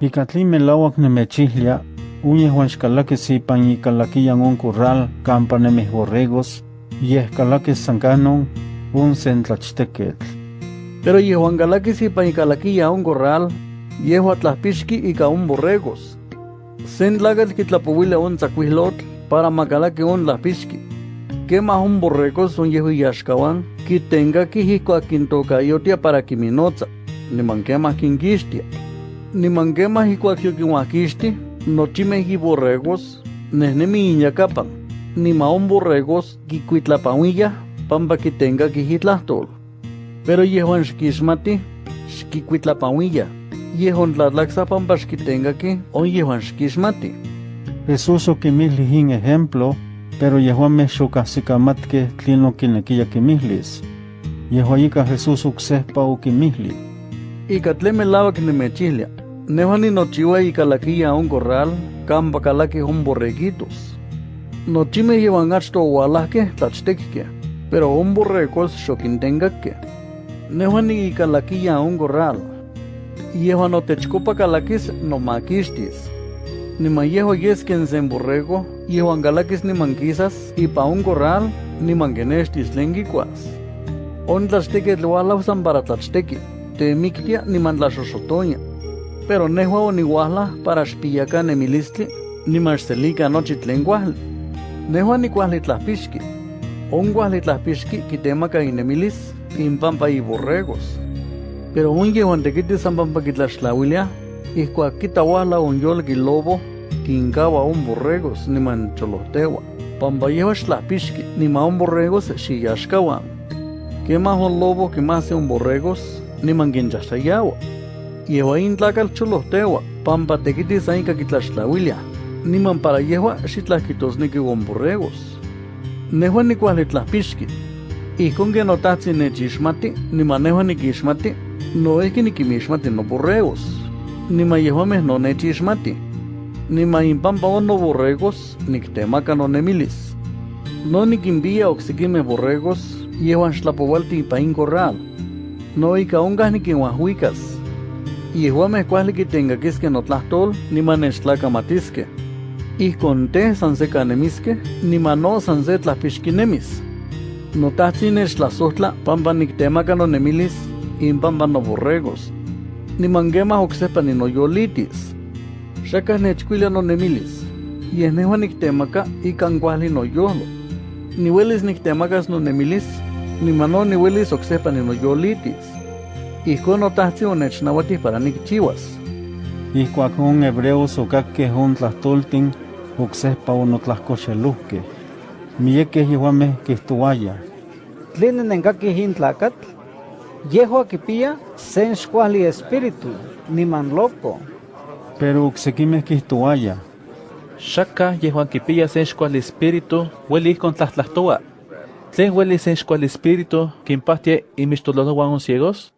Icatli melauac nemechihlia, uñeh xcalaquis ipan icalaquiyan un corral campa nemih borregos, yeh calaquis sancanon un sentlachtequetl. Pero yehuan calaquis ipan icalaquiya un corral, yehua tlahpixki ica un borregos. Sen tlacatl quitlapouilia un tzacuihlotl para macalaqui un tlahpixki. Quema un borregos un yehu yaxcawan, quitenga quihicua quintocayotia para quiminotza, niman quema quinquixtia. Niman quema hicuac yoquihuaquixti, nochimeh borregos, nehnemi iñacapan, nima un borregos quicuitlapauilla, pampa quitenga quihitlahtol. Pero yehuan xquixmati, xquicuitlapauilla, yehuan tlatlaxa pampa xquitenga que on yehuan xquixmati. Jesús oquimihli in ejemplo, pero yehuameh xocahsicamatqueh tlin oquinequiya quimihlis. Yehua ica Jesús ocsehpa oquimihli. Ica tlen melauac nemechihlia, nehuan ninochiua icalaquiya un corral, campa calaqui un borreguitos. Nochimeh yehuan achto oualahqueh tlachtequeh, pero un borregos xoquintengaqueh. Nehuan icalaquiya un corral. Yehuan otechcopa calaquis nomaquixtis. Niman yehua yesquen sen borrego, yehuan calaquis niman quisas, ipa un corral, niman quenextis tlen quicuas. On tlachtequeh tlualausan para tlachtequi, temictia niman tlaxoxotoña. Pero nehua onihuahla para xpiyaca nemilistli, niman xselica nochi tlen cuahli. Nehua nicuahli tlahpixki. On cuahli tlahpixki quitemaca inemilis, impampa y borregos. Pero un yehuan tequitis san pampa quitlaxtlauilia, ihcuac quitauahla un yolqui lobo, quincaba un borregos niman cholohtewa. Pampa yehua xtlahpixki, nima un borregos xiyaxcawan. Quema un lobo que más un borregos, niman quinchaxtayawa. Yehua intlacal cholohtewa, pampa tequitis ainca quitlaxtlauilia, niman para yehua xitlahquitosnequi un borregos. Nehua nicuahli tlahpixki, ihcon que notahtzin nechixmati, niman nehua niquixmati, noihqui niquimixmati no borregos. Niman yehuameh no nechixmati. Niman impampa on no borregos, nictemaca no nemilis. No niquimpia oxiquimeh borregos, yehuan xtlapoualti ipa in corral. No ica oncah niquinhuahuicas. Yehuameh cuahli quitencaquisque notlahtol, niman nechtlacamatisque. Ihcon teh san se canemisque, niman no san se tlahpixquinemis. Notahtzin nechtlasohtla pampa nictemaca no nemilis, impampa no borregos. Niman quemah ocsepa ninoyolitis. Xacah nechcuilia no nemilis. Yeh nehua nictemaca ican cuahli noyolo. Niuelis nictemacas no nemilis, niman no niuelis ocsepa ninoyolitis. Ihcon notahtzin onechnauatih para nicchiuas. Ihcuac un hebreos ocaqueh un tlahtoltin, ocsehpa onotlahcoxeluhqueh. Miyequeh yehuameh quihtuayah. Tlen nencaquih in tlacatl, yehua quipia sen xcuahli espíritu, niman loco. Pero ocsequimeh quihtuayah. Xacah yehuan quipia sen xcuali espíritu, hueli con tlahtlahtoa. Tlen hueli sen espíritu, quimpahtia imixtololohuan un ciegos?